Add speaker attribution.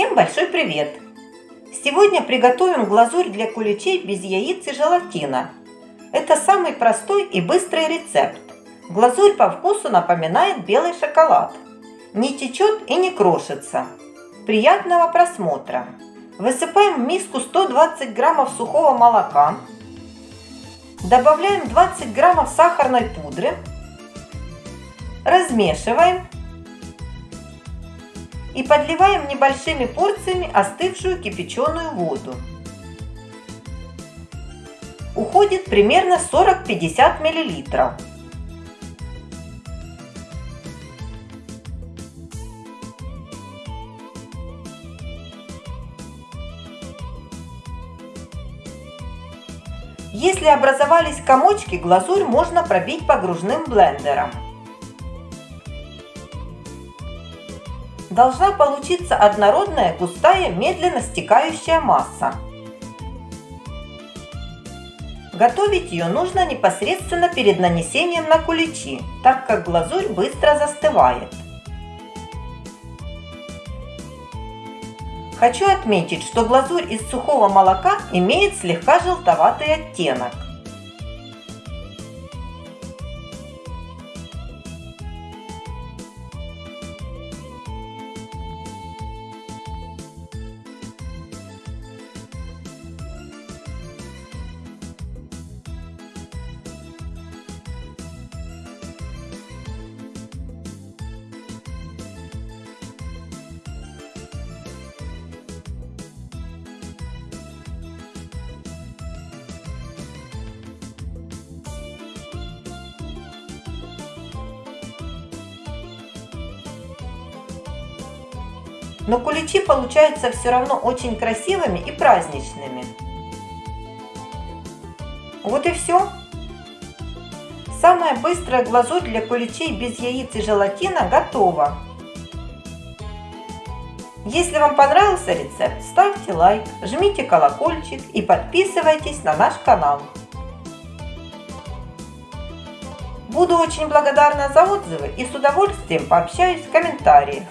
Speaker 1: Всем большой привет! Сегодня приготовим глазурь для куличей без яиц и желатина. Это самый простой и быстрый рецепт. Глазурь по вкусу напоминает белый шоколад. Не течет и не крошится. Приятного просмотра! Высыпаем в миску 120 граммов сухого молока. Добавляем 20 граммов сахарной пудры. Размешиваем и подливаем небольшими порциями остывшую кипяченую воду. Уходит примерно 40-50 мл. Если образовались комочки, глазурь можно пробить погружным блендером. Должна получиться однородная, густая, медленно стекающая масса. Готовить ее нужно непосредственно перед нанесением на куличи, так как глазурь быстро застывает. Хочу отметить, что глазурь из сухого молока имеет слегка желтоватый оттенок. Но куличи получаются все равно очень красивыми и праздничными. Вот и все. Самая быстрая глазурь для куличей без яиц и желатина готова. Если вам понравился рецепт, ставьте лайк, жмите колокольчик и подписывайтесь на наш канал. Буду очень благодарна за отзывы и с удовольствием пообщаюсь в комментариях.